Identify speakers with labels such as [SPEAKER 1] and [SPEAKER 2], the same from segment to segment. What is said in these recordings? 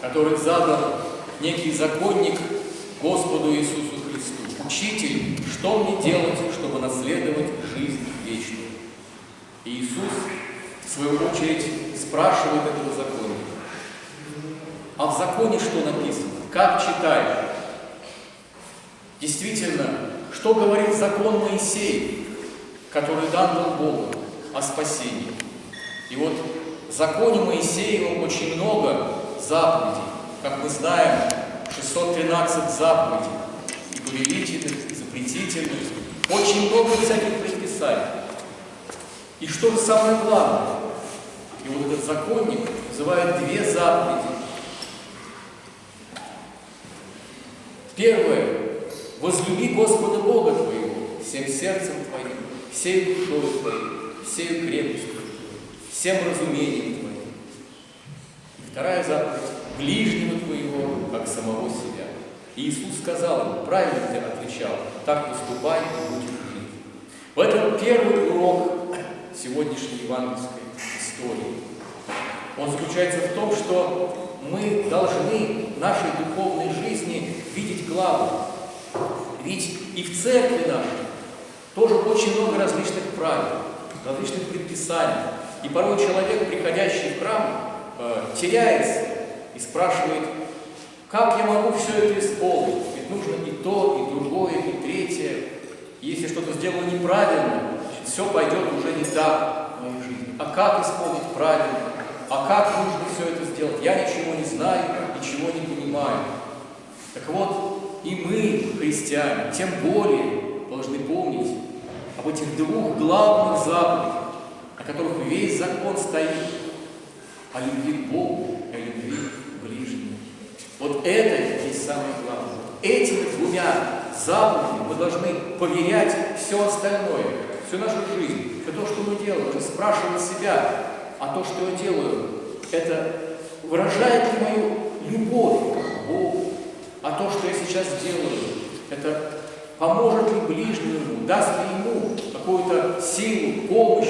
[SPEAKER 1] который задал некий законник Господу Иисусу Христу. «Учитель, что мне делать, чтобы наследовать жизнь вечную?» И Иисус, в свою очередь, спрашивает этого законника. А в законе что написано? Как читаешь? Действительно, что говорит закон Моисея, который дан был Богу о спасении? И вот в законе Моисеевом очень много заповедей. Как мы знаем, 613 заповедей. И повелительных, и запретительных. Очень много всяких предписаний. И что же самое главное? И вот этот законник называет две заповеди. Первое. Возлюби Господа Бога твоего всем сердцем твоим, всей душой твоей, всей крепостью всем разумением вторая заповедь. Ближнего твоего, как самого себя. И Иисус сказал ему, правильно ты отвечал, так поступай и будешь жить. В этом первый урок сегодняшней евангельской истории. Он заключается в том, что мы должны в нашей духовной жизни видеть главу. Ведь и в церкви нашей тоже очень много различных правил, различных предписаний. И порой человек, приходящий в храм, э, теряется и спрашивает, как я могу все это исполнить? Ведь нужно и то, и другое, и третье. Если что-то сделаю неправильно, все пойдет уже не так в моей жизни. А как исполнить правильно? А как нужно все это сделать? Я ничего не знаю, ничего не понимаю. Так вот, и мы, христиане, тем более должны помнить об этих двух главных заповедях, на которых весь закон стоит, о любви к Богу и о любви к ближнему. Вот это есть самое главное. Этими двумя заповедями мы должны поверять все остальное, всю нашу жизнь, все то, что мы делаем, спрашивать себя, а то, что я делаю, это выражает ли мою любовь к Богу, а то, что я сейчас делаю, это поможет ли ближнему, даст ли ему какую-то силу, помощь.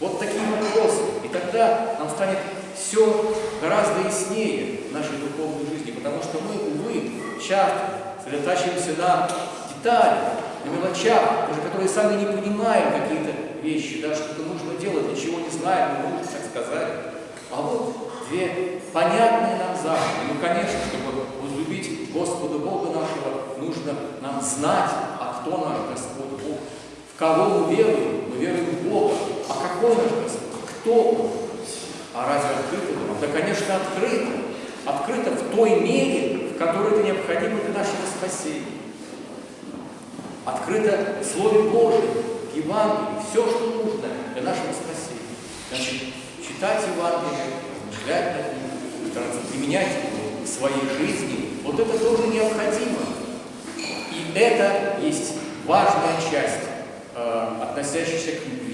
[SPEAKER 1] Вот такие вопросы. И тогда нам станет все гораздо яснее в нашей духовной жизни, потому что мы, увы, часто сосредотачиваемся на деталях, на мелочах, даже которые сами не понимаем какие-то вещи, да, что-то нужно делать, ничего не знаем, не нужно так сказать. А вот две понятные нам заповеди. Ну, конечно, чтобы возлюбить Господа Бога нашего, нужно нам знать, а кто наш Господь Бог. В кого мы веруем? Мы веруем в Бога. А какой наш Господь? Кто? А разве открыто нам? Да, конечно, открыто. Открыто в той мере, в которой это необходимо для нашего спасения. Открыто в Слове Божьем, в Евангелии, все, что нужно для нашего спасения. Значит, читать Евангелие, размышлять над ним, стараться применять его в своей жизни, вот это тоже необходимо. И это есть важная часть, э, относящаяся к.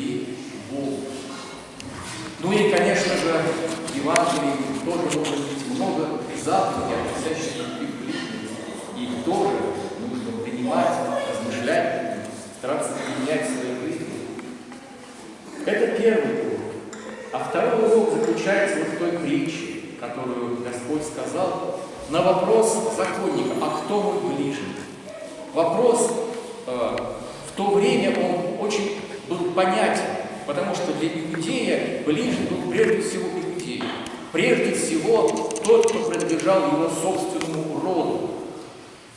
[SPEAKER 1] Ну и, конечно же, в Евангелии тоже может быть много заповедей, относящихся к ближнему. Их тоже нужно принимать, размышлять, стараться применять в своей жизни. Это первый урок. А второй урок заключается вот в той притче, которую Господь сказал, на вопрос законника, а кто мой ближний? Вопрос э, в то время он очень был понятен, потому что для иудея ближний был прежде всего иудей. Прежде всего тот, кто принадлежал его собственному роду.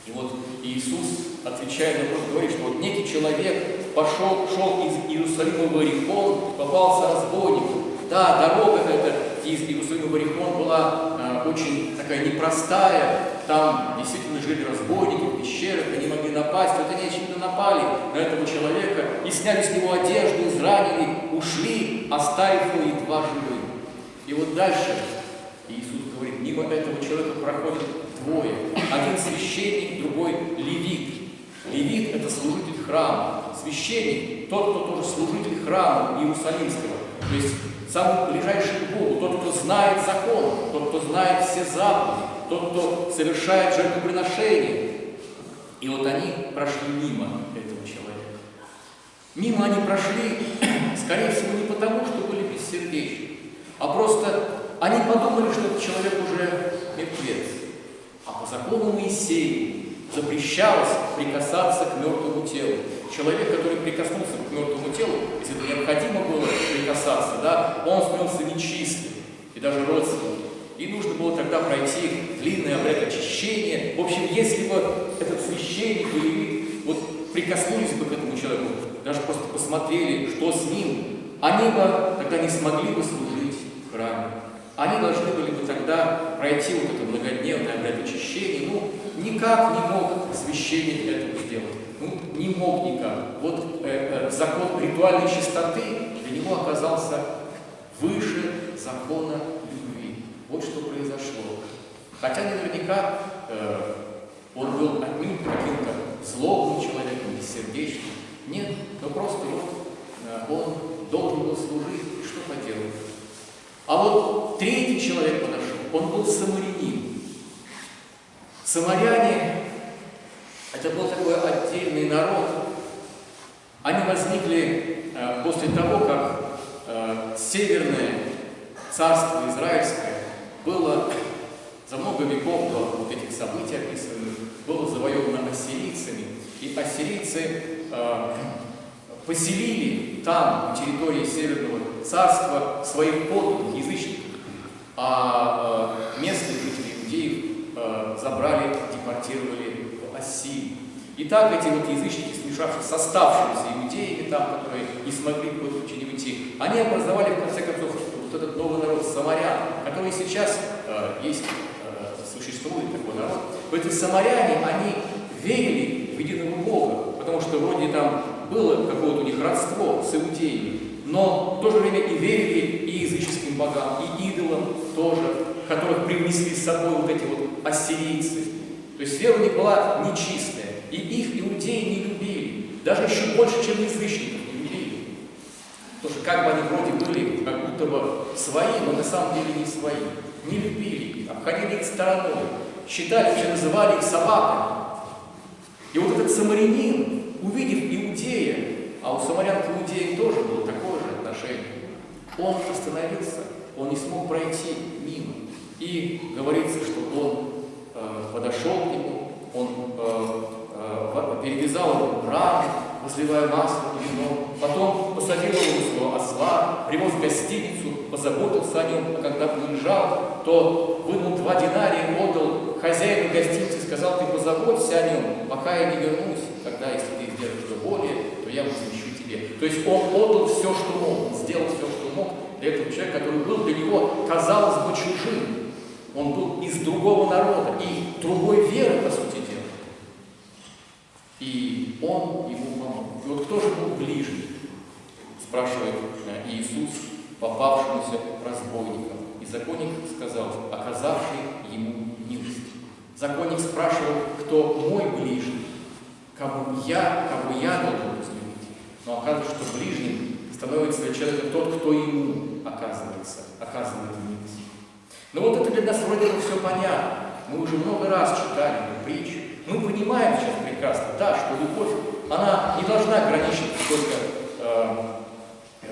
[SPEAKER 1] И вот Иисус, отвечая на вопрос, говорит, что вот некий человек пошел, шел из Иерусалима в Иерихон, попался разбойником. Да, дорога эта из Иерусалима в Иерихон была э, очень такая непростая. Там действительно жили разбойники в пещерах, они могли напасть. Вот они, очевидно, напали на этого человека и сняли с него одежду, изранили, ушли, оставив его едва живым. И вот дальше Иисус говорит, мимо этого человека проходят двое. Один священник, другой левит. Левит – это служитель храма. Священник – тот, кто тоже служитель храма Иерусалимского. То есть самый ближайший к Богу, тот, кто знает закон, тот, кто знает все заповеди, тот, кто совершает жертвоприношение. И вот они прошли мимо этого. Мимо они прошли, скорее всего, не потому, что были бессердечны, а просто они подумали, что этот человек уже мертвец. А по закону Моисея запрещалось прикасаться к мертвому телу. Человек, который прикоснулся к мертвому телу, если это необходимо было прикасаться, да, он становился нечистым, и даже родственником. И нужно было тогда пройти длинный обряд очищения. В общем, если бы этот священник или вот прикоснулись бы к этому человеку, даже просто посмотрели, что с ним, они бы тогда не смогли бы служить в храме. Они должны были бы тогда пройти вот это многодневное обряд очищения. Ну, никак не мог священник этого сделать. Ну, не мог никак. Вот э, э, закон ритуальной чистоты для него оказался выше закона любви. Вот что произошло. Хотя наверняка э, он был отнюдь каким-то злобным человеком, бессердечным. Нет, но просто вот э, он должен был служить, что поделать. А вот третий человек подошел, он был самарянин. Самаряне – это был такой отдельный народ. Они возникли э, после того, как э, северное царство израильское было за много веков до вот этих событий описанных, было завоевано ассирийцами. И ассирийцы э, поселили там, на территории Северного царства, своих подданных, язычников, а э, местные жители иудеев э, забрали, депортировали в Ассирию. И так эти вот язычники, смешавшись с оставшимися иудеями там, которые не смогли по не уйти, они образовали, в конце концов, вот этот новый народ самарян, который сейчас э, есть, э, существует такой народ. В эти самаряне, они верили в единого Бога, потому что вроде там было какое-то у них родство с иудеями, но в то же время и верили и языческим богам, и идолам тоже, которых привнесли с собой вот эти вот ассирийцы. То есть вера у них была нечистая, и их иудеи не любили, даже еще больше, чем язычников не любили. Потому что как бы они вроде были, как будто бы свои, но на самом деле не свои. Не любили их, обходили их стороной, считали, вообще называли их собаками. И вот этот самарянин, увидев иудея, а у самарян к иудеям тоже было такое же отношение, он остановился, он не смог пройти мимо. И говорится, что он э, подошел к нему, он э, э, перевязал ему раны, возливая масло и вино, потом посадил его в своего осла, привез в гостиницу, позаботился о нем, а когда уезжал, то вынул два динария, отдал хозяину гостиницы, сказал, ты позаботься о нем, пока я не вернусь, когда, если сделаешь что более, то я возмещу тебе. То есть он отдал все, что мог, он сделал все, что мог для этого человека, который был для него, казалось бы, чужим. Он был из другого народа и другой веры, по сути дела. И он ему помог. И вот кто же был ближний? Спрашивает э, Иисус попавшемуся разбойникам. И законник сказал, оказавший ему милость. Законник спрашивал, кто мой ближний, кому я, кого я должен возлюбить. Но оказывается, что ближним становится для человека тот, кто ему оказывается, оказывает милость. Ну вот это для нас вроде бы все понятно. Мы уже много раз читали эту притчу. Мы понимаем сейчас прекрасно, да, что любовь, она не должна ограничиваться только э,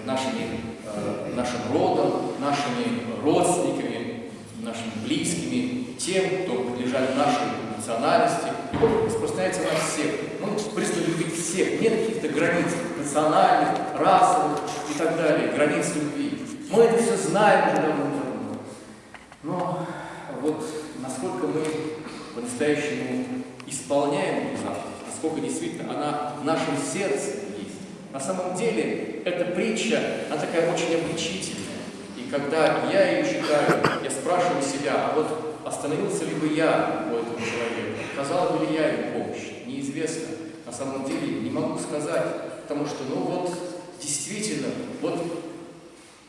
[SPEAKER 1] нашими, э, нашим родом, нашими родственниками, нашими близкими, тем, кто принадлежат нашей национальности. Распространяется на всех. Мы призваны любить всех. Нет каких-то границ национальных, расовых и так далее, границ любви. Мы это все знаем уже давно-давно. Но вот насколько мы по-настоящему исполняем эту заповедь, насколько действительно она в нашем сердце есть. На самом деле, эта притча, она такая очень обличительная. И когда я ее читаю, я спрашиваю себя, а вот остановился ли бы я оказал бы ли я ему помощь, неизвестно. На самом деле не могу сказать, потому что, ну вот, действительно, вот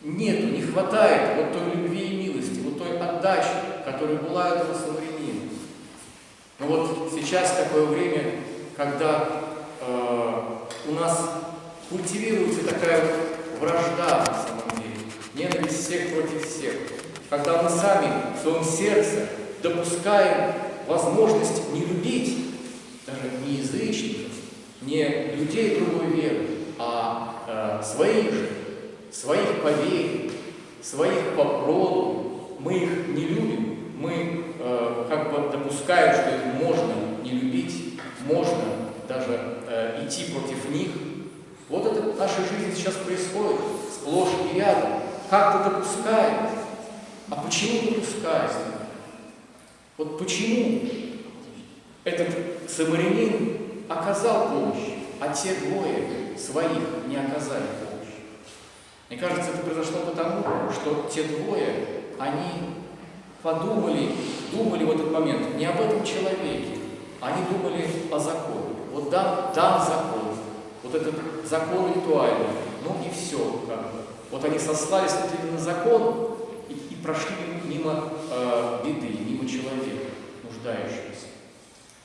[SPEAKER 1] нету, не хватает вот той любви и милости, вот той отдачи, которая была этого самарянина. Но вот сейчас такое время, когда э, у нас культивируется такая вражда, на самом деле, ненависть всех против всех. Когда мы сами в своем сердце допускаем возможность не любить даже не язычников, не людей другой веры, а э, своих же, своих по своих по мы их не любим, мы э, как бы допускаем, что их можно не любить, можно даже э, идти против них. Вот это в нашей жизни сейчас происходит, сплошь и рядом. Как-то допускаем. А почему допускаем? Вот почему этот самарянин оказал помощь, а те двое своих не оказали помощь? Мне кажется, это произошло потому, что те двое, они подумали, думали в этот момент не об этом человеке, они думали о законе. Вот дан, дан закон, вот этот закон ритуальный, ну и все. Как. Вот они сослались на закон и, и прошли мимо э, беды, мимо человека, нуждающегося.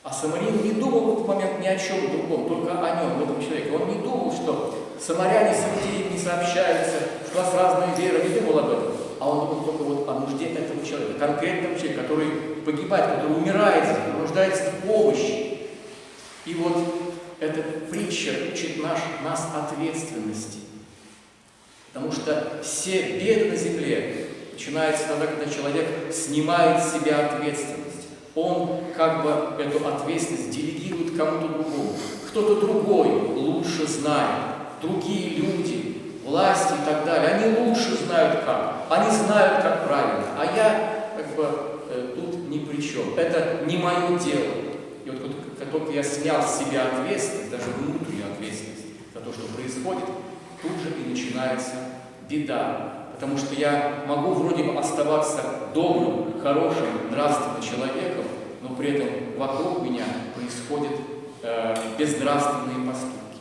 [SPEAKER 1] А Самарин не думал в этот момент ни о чем другом, только о нем, в этом человеке. Он не думал, что самаряне с иудеями не сообщаются, что у нас разные веры, не думал об этом. А он думал только вот о нужде этого человека, конкретного человека, который погибает, который умирает, нуждается в помощи. И вот эта притча учит наш, нас ответственности. Потому что все беды на земле начинаются тогда, когда человек снимает с себя ответственность. Он как бы эту ответственность делегирует кому-то другому. Кто-то другой лучше знает, другие люди, власти и так далее, они лучше знают как, они знают как правильно, а я как бы э, тут ни при чем. Это не мое дело. И вот как только я снял с себя ответственность, даже внутреннюю ответственность за то, что происходит, тут же и начинается беда. Потому что я могу вроде бы оставаться добрым, хорошим, нравственным человеком, но при этом вокруг меня происходят э, безнравственные поступки.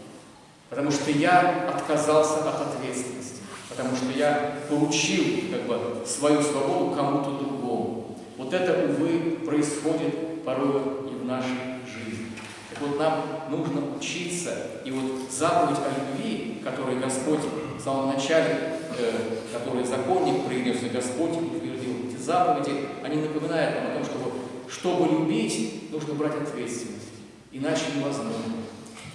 [SPEAKER 1] Потому что я отказался от ответственности, потому что я поручил как бы, свою свободу кому-то другому. Вот это, увы, происходит порой и в нашей жизни. Так вот, нам нужно учиться, и вот заповедь о любви, которую Господь в самом начале, э, который законник принес, и Господь утвердил эти заповеди, они напоминают нам о том, что чтобы любить, нужно брать ответственность, иначе невозможно.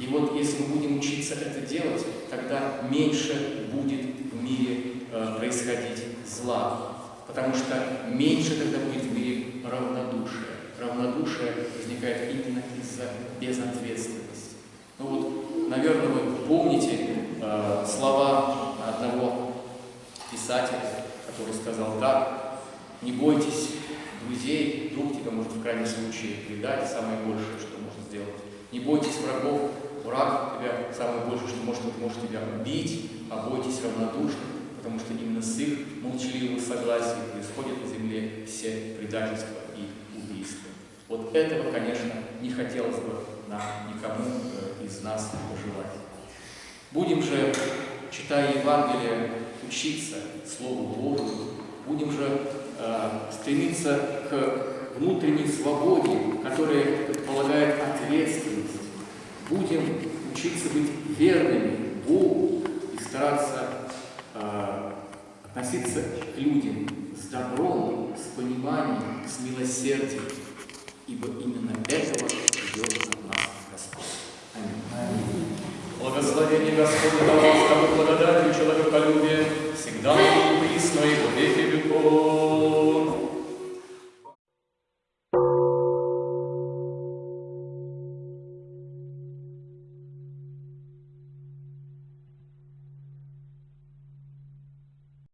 [SPEAKER 1] И вот если мы будем учиться это делать, тогда меньше будет в мире э, происходить зла, потому что меньше тогда будет в мире равнодушия. Равнодушие возникает именно из-за безответственности. Ну вот, наверное, вы помните слова одного писателя, который сказал так, не бойтесь друзей, друг тебя может в крайнем случае предать, самое большее, что можно сделать. Не бойтесь врагов, враг тебя самое большее, что может, может тебя убить, а бойтесь равнодушных, потому что именно с их молчаливого согласия происходят на земле все предательства и убийства. Вот этого, конечно, не хотелось бы нам никому э, из нас пожелать. Будем же, читая Евангелие, учиться Слову Божию, будем же э, стремиться к внутренней свободе, которая предполагает ответственность. Будем учиться быть верными Богу и стараться э, относиться к людям с добром, с пониманием, с милосердием, las